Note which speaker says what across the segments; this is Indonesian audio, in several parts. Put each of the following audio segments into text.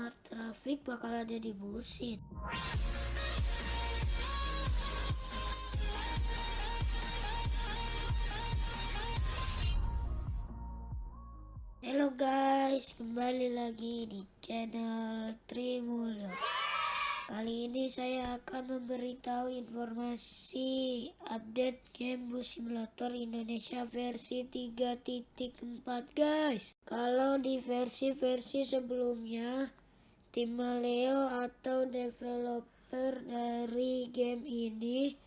Speaker 1: smart traffic bakal ada di busit. Halo guys, kembali lagi di channel Trimulyo. Kali ini saya akan memberitahu informasi update game Bus Simulator Indonesia versi 3.4 guys. Kalau di versi-versi sebelumnya, tim Maleo atau developer dari game ini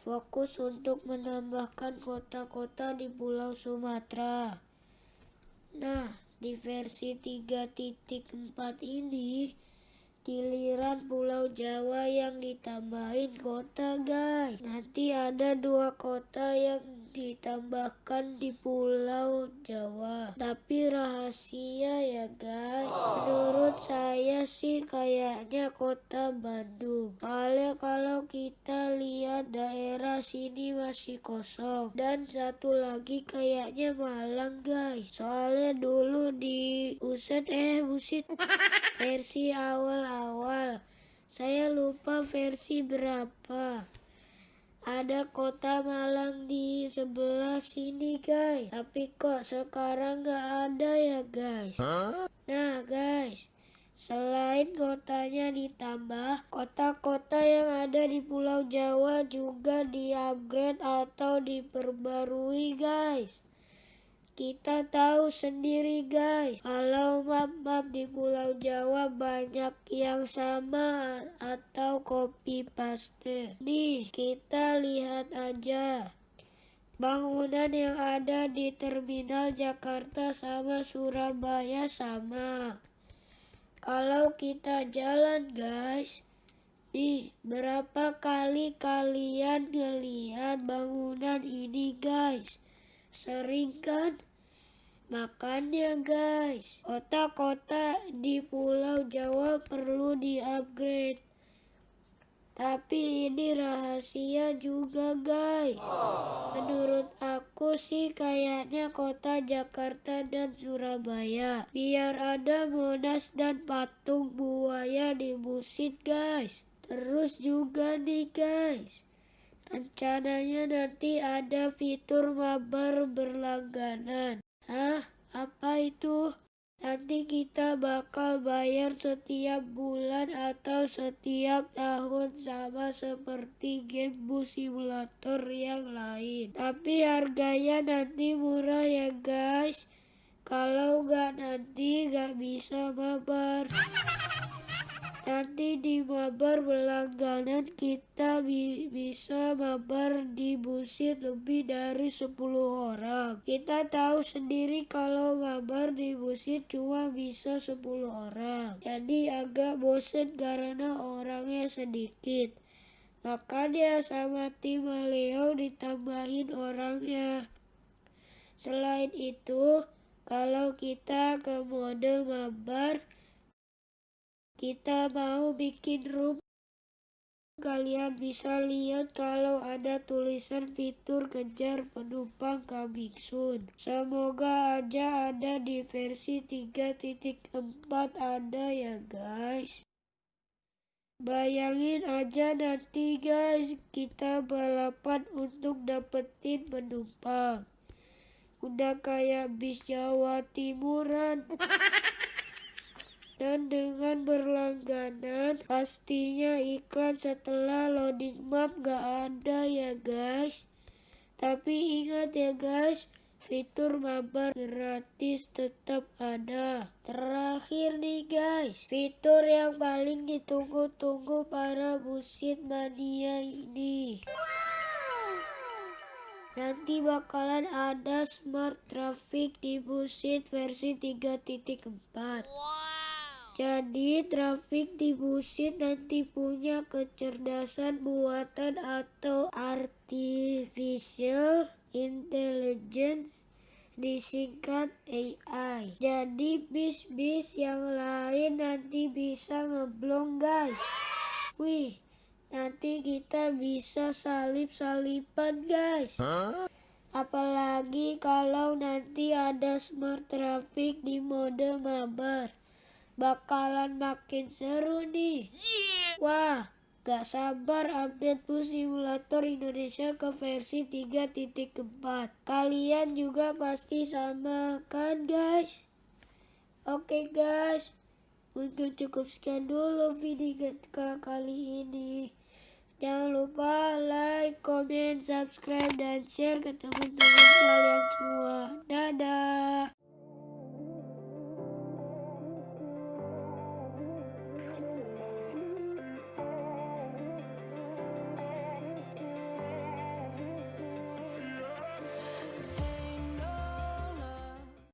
Speaker 1: fokus untuk menambahkan kota-kota di Pulau Sumatera. Nah, di versi 3.4 ini giliran Pulau Jawa yang ditambahin kota guys. Nanti ada dua kota yang ditambahkan di Pulau Jawa. Tapi rahasia ya guys. Menurut saya sih kayaknya kota Bandung. Soalnya kalau kita lihat daerah sini masih kosong. Dan satu lagi kayaknya Malang guys. Soalnya dulu di Uset eh Busit versi awal-awal. Saya lupa versi berapa ada kota Malang di sebelah sini guys tapi kok sekarang gak ada ya guys nah guys Selain kotanya ditambah, kota-kota yang ada di Pulau Jawa juga di-upgrade atau diperbarui guys. Kita tahu sendiri guys, kalau map-map di Pulau Jawa banyak yang sama atau copy paste. Nih, kita lihat aja. Bangunan yang ada di terminal Jakarta sama Surabaya sama. Kalau kita jalan guys, nih berapa kali kalian ngelihat bangunan ini guys? Sering kan? Makanya guys, kota-kota di Pulau Jawa perlu di-upgrade. Tapi ini rahasia juga guys. Menurut aku sih kayaknya kota Jakarta dan Surabaya. Biar ada Monas dan patung buaya di Busit guys. Terus juga nih guys. Rencananya nanti ada fitur mabar berlangganan. Hah? Apa itu? Nanti kita bakal bayar setiap bulan atau setiap tahun sama seperti game bus simulator yang lain. Tapi harganya nanti murah ya guys. Kalau nggak nanti nggak bisa mabar. Nanti di mabar berlangganan kita bi bisa mabar di busit lebih dari 10 orang. Kita tahu sendiri kalau mabar di busit cuma bisa 10 orang. Jadi agak bosen karena orangnya sedikit. Makanya sama tim Leo ditambahin orangnya. Selain itu, kalau kita ke mode mabar, kita mau bikin room. Kalian bisa lihat kalau ada tulisan fitur kejar penumpang coming soon semoga aja ada di versi 3.4 ada ya guys. Bayangin aja nanti guys kita balapan untuk dapetin penumpang. Udah kayak bis Jawa Timuran dan dengan berlangganan pastinya iklan setelah loading map gak ada ya guys tapi ingat ya guys fitur mabar gratis tetap ada terakhir nih guys fitur yang paling ditunggu-tunggu para busit mania ini Nanti bakalan ada smart traffic di busit versi 3.4. Wow. Jadi trafik di nanti punya kecerdasan buatan atau artificial intelligence disingkat AI. Jadi bis-bis yang lain nanti bisa ngeblong guys. Wih, nanti kita bisa salip-salipan guys. Apalagi kalau nanti ada smart traffic di mode mabar. Bakalan makin seru nih. Wah, gak sabar update bus simulator Indonesia ke versi 3.4. Kalian juga pasti sama kan guys? Oke guys, mungkin cukup sekian dulu video kali ini. Jangan lupa like, comment, subscribe, dan share ke teman-teman kalian semua. Dadah!